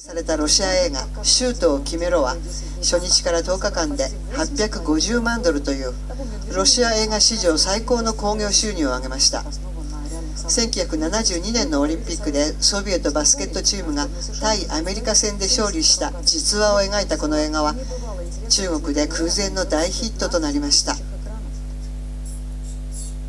されたロシア映画「シュートを決めろ」は初日から10日間で850万ドルというロシア映画史上最高の興行収入を上げました。1972年のオリンピックでソビエトバスケットチームが対アメリカ戦で勝利した実話を描いたこの映画は中国で空前の大ヒットとなりました。